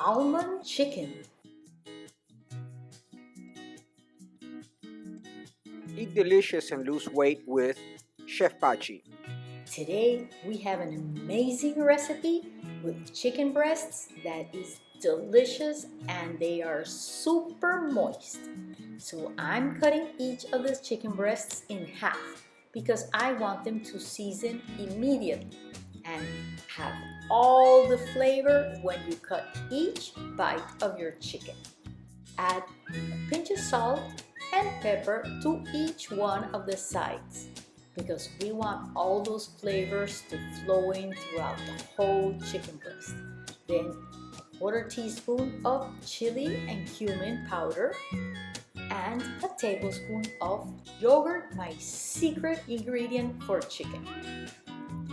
almond chicken. Eat delicious and lose weight with Chef Pachi. Today we have an amazing recipe with chicken breasts that is delicious and they are super moist. So I'm cutting each of the chicken breasts in half because I want them to season immediately and have all the flavor when you cut each bite of your chicken. Add a pinch of salt and pepper to each one of the sides because we want all those flavors to flow in throughout the whole chicken breast. Then a quarter teaspoon of chili and cumin powder and a tablespoon of yogurt, my secret ingredient for chicken.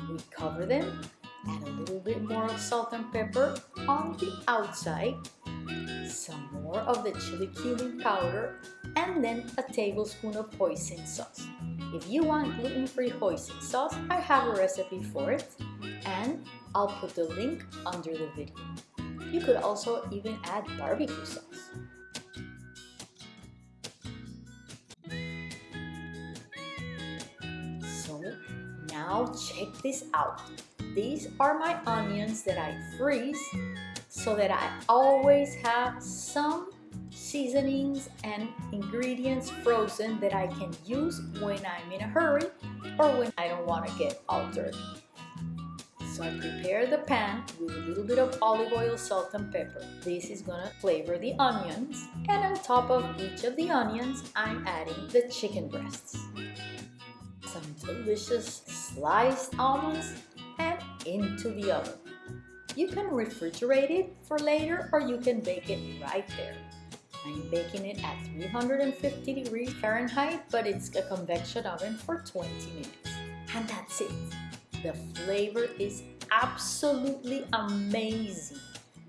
We cover them, add a little bit more of salt and pepper on the outside, some more of the chili cumin powder, and then a tablespoon of hoisin sauce. If you want gluten-free hoisin sauce, I have a recipe for it, and I'll put the link under the video. You could also even add barbecue sauce. So now check this out. These are my onions that I freeze so that I always have some seasonings and ingredients frozen that I can use when I'm in a hurry or when I don't want to get altered. So I prepare the pan with a little bit of olive oil, salt and pepper. This is gonna flavor the onions and on top of each of the onions I'm adding the chicken breasts some delicious sliced almonds into the oven. You can refrigerate it for later or you can bake it right there. I'm baking it at 350 degrees Fahrenheit, but it's a convection oven for 20 minutes. And that's it. The flavor is absolutely amazing.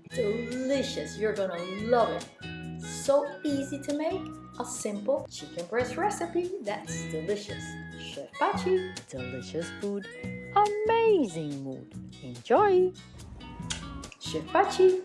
Delicious. You're gonna love it. So easy to make. A simple chicken breast recipe that's delicious. Chef Pachi. Delicious food, amazing mood. Enjoy! Chef Pachi.